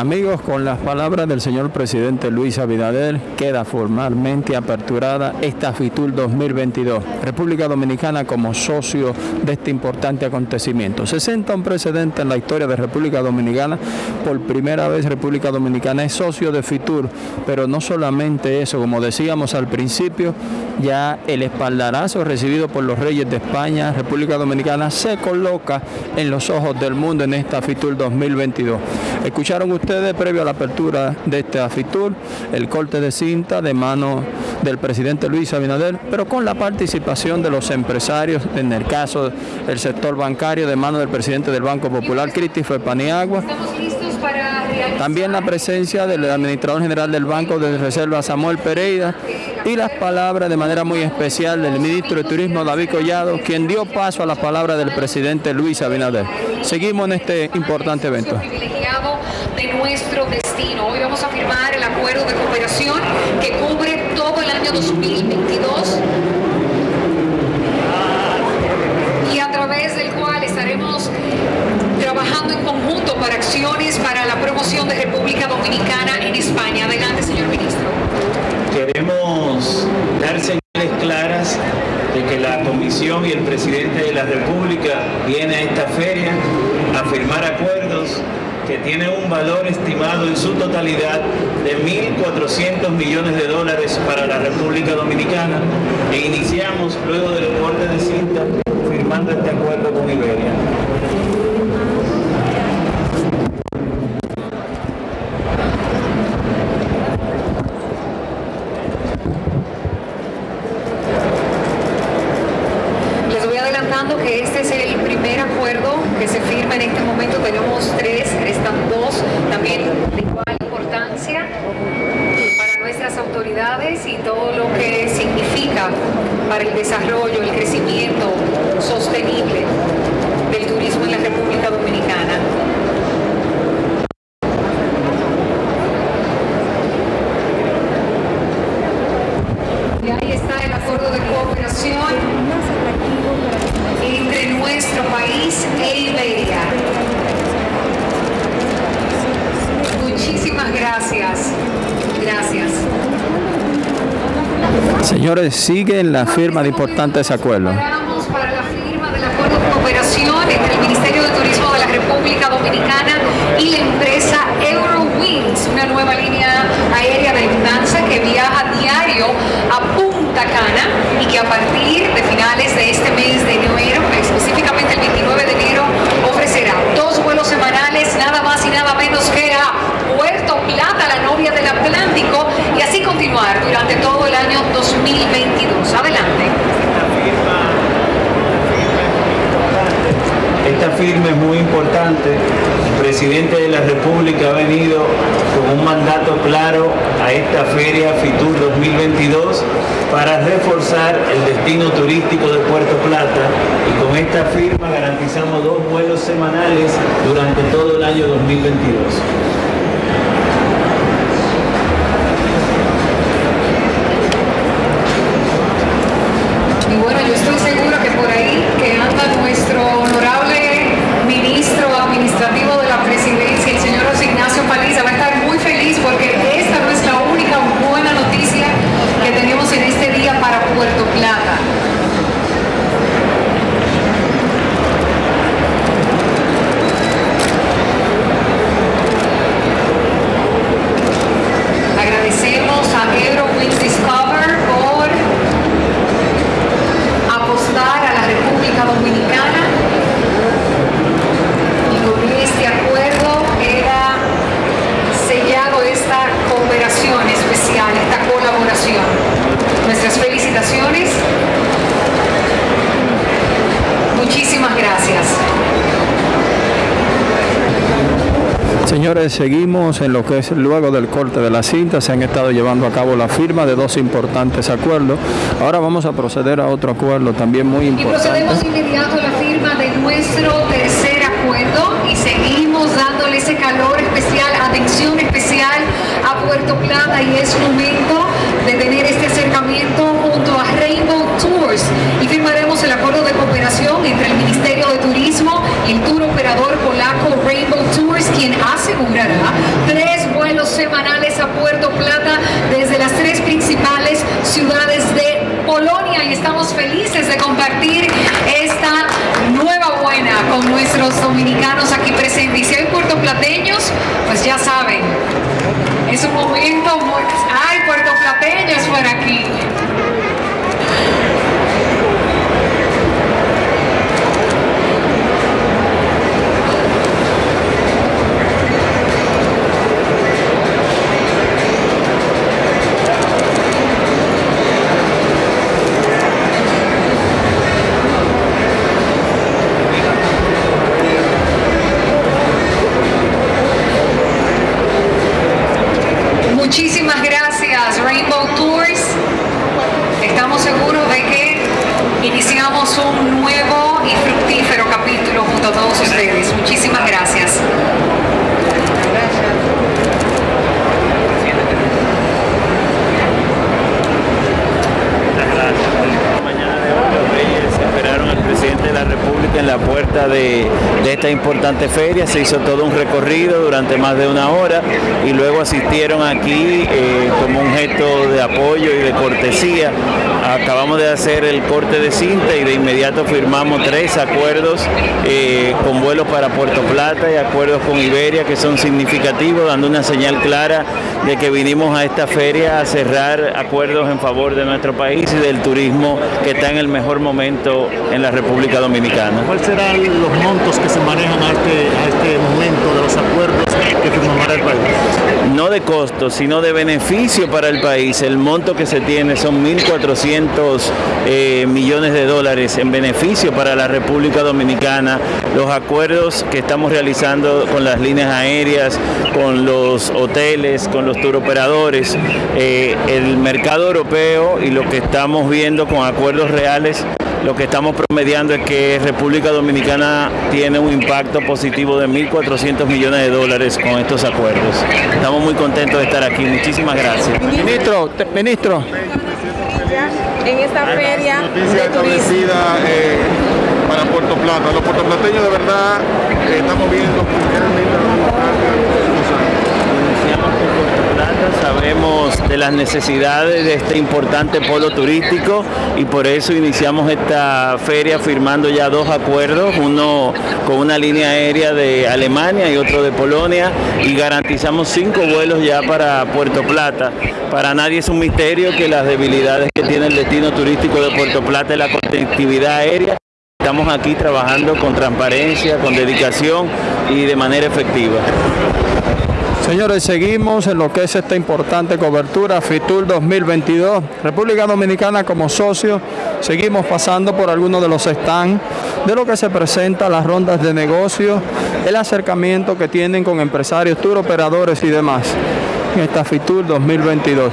Amigos, con las palabras del señor presidente Luis Abinader, queda formalmente aperturada esta FITUR 2022. República Dominicana como socio de este importante acontecimiento. Se senta un precedente en la historia de República Dominicana. Por primera vez República Dominicana es socio de FITUR, pero no solamente eso, como decíamos al principio, ya el espaldarazo recibido por los reyes de España, República Dominicana, se coloca en los ojos del mundo en esta FITUR 2022. Escucharon ustedes ustedes, previo a la apertura de este AFITUR, el corte de cinta de mano del presidente Luis Abinader, pero con la participación de los empresarios, en el caso del sector bancario, de mano del presidente del Banco Popular, Christopher Paniagua. También la presencia del administrador general del Banco de Reserva, Samuel Pereira, y las palabras de manera muy especial del ministro de Turismo, David Collado, quien dio paso a las palabras del presidente Luis Abinader. Seguimos en este importante evento de nuestro destino. Hoy vamos a firmar el acuerdo de cooperación que cubre todo el año 2022 y a través del cual estaremos trabajando en conjunto para acciones para la promoción de República Dominicana en España. Adelante, señor ministro. Queremos dar señales claras de que la Comisión y el Presidente de la República viene a esta feria a firmar acuerdos que tiene un valor estimado en su totalidad de 1.400 millones de dólares para la República Dominicana e iniciamos luego del corte de cinta firmando este acuerdo con Iberia. Este es el primer acuerdo que se firma en este momento. Tenemos tres, restan dos, también de igual importancia para nuestras autoridades y todo lo que significa para el desarrollo, el crecimiento sostenible del turismo en la República Dominicana. Y ahí está el acuerdo de cooperación nuestro país e Iberia. Muchísimas gracias. Gracias. Señores, siguen la firma de importantes acuerdos. Para la firma del acuerdo de cooperación entre el Ministerio de Turismo de la República Dominicana y la empresa Eurowings, una nueva línea aérea de Lufthansa que viaja diario a Cana y que a partir de finales de este mes de enero, específicamente el 29 de enero, ofrecerá dos vuelos semanales, nada más y nada menos que a Puerto Plata, la novia del Atlántico, y así continuar durante todo el año 2022. Adelante. Esta firma es muy importante. El presidente de la República ha venido con un mandato claro a esta feria FITUR 2022 para reforzar el destino turístico de Puerto Plata y con esta firma garantizamos dos vuelos semanales durante todo el año 2022. Y bueno, yo estoy segura que por ahí que anda nuestro honorable ministro administrativo de la presidencia, el señor José Ignacio Paliza, va a estar muy feliz porque esta no es la única buena noticia que tenemos en este día para Puerto Plata. Agradecemos a Eurowings Discover por apostar a la República Dominicana y con este acuerdo era sellado esta cooperación especial, esta colaboración. Nuestras felicitaciones. Muchísimas gracias. Señores, seguimos en lo que es luego del corte de la cinta, se han estado llevando a cabo la firma de dos importantes acuerdos. Ahora vamos a proceder a otro acuerdo también muy Y importante. procedemos inmediato a la firma de nuestro tercer acuerdo y seguimos dándole ese calor especial, atención especial a Puerto Plata y es momento de tener este acercamiento junto a Rainbow Tours y firmaremos el acuerdo de cooperación entre el Ministerio de Turismo y el tour polaco Rainbow Tours quien asegurará tres vuelos semanales a Puerto Plata desde las tres principales ciudades de Polonia y estamos felices de compartir esta nueva buena con nuestros dominicanos aquí presentes. Y si hay puertoplateños, pues ya saben, es un momento muy... ¡Ay, puertoplateños por aquí! Muchísimas gracias Rainbow Tours. Estamos seguros de que iniciamos un nuevo y fructífero capítulo junto a todos ustedes. Muchísimas gracias. mañana de importante feria. Se hizo todo un recorrido durante más de una hora y luego asistieron aquí eh, como un gesto de apoyo y de cortesía. Acabamos de hacer el corte de cinta y de inmediato firmamos tres acuerdos eh, con vuelos para Puerto Plata y acuerdos con Iberia que son significativos, dando una señal clara de que vinimos a esta feria a cerrar acuerdos en favor de nuestro país y del turismo que está en el mejor momento en la República Dominicana. ¿Cuáles serán los montos que se manejan No de costo, sino de beneficio para el país. El monto que se tiene son 1.400 eh, millones de dólares en beneficio para la República Dominicana. Los acuerdos que estamos realizando con las líneas aéreas, con los hoteles, con los turoperadores, eh, el mercado europeo y lo que estamos viendo con acuerdos reales lo que estamos promediando es que República Dominicana tiene un impacto positivo de 1.400 millones de dólares con estos acuerdos. Estamos muy contentos de estar aquí. Muchísimas gracias. Ministro, ministro, en esta feria Noticia establecida eh, para Puerto Plata. Los puertoplateños de verdad eh, estamos viendo realmente a Puerto Iniciamos con Puerto Plata, de las necesidades de este importante polo turístico y por eso iniciamos esta feria firmando ya dos acuerdos, uno con una línea aérea de Alemania y otro de Polonia y garantizamos cinco vuelos ya para Puerto Plata. Para nadie es un misterio que las debilidades que tiene el destino turístico de Puerto Plata es la conectividad aérea. Estamos aquí trabajando con transparencia, con dedicación y de manera efectiva. Señores, seguimos en lo que es esta importante cobertura FITUR 2022. República Dominicana como socio, seguimos pasando por algunos de los stands de lo que se presenta, las rondas de negocio, el acercamiento que tienen con empresarios, tour operadores y demás en esta FITUR 2022.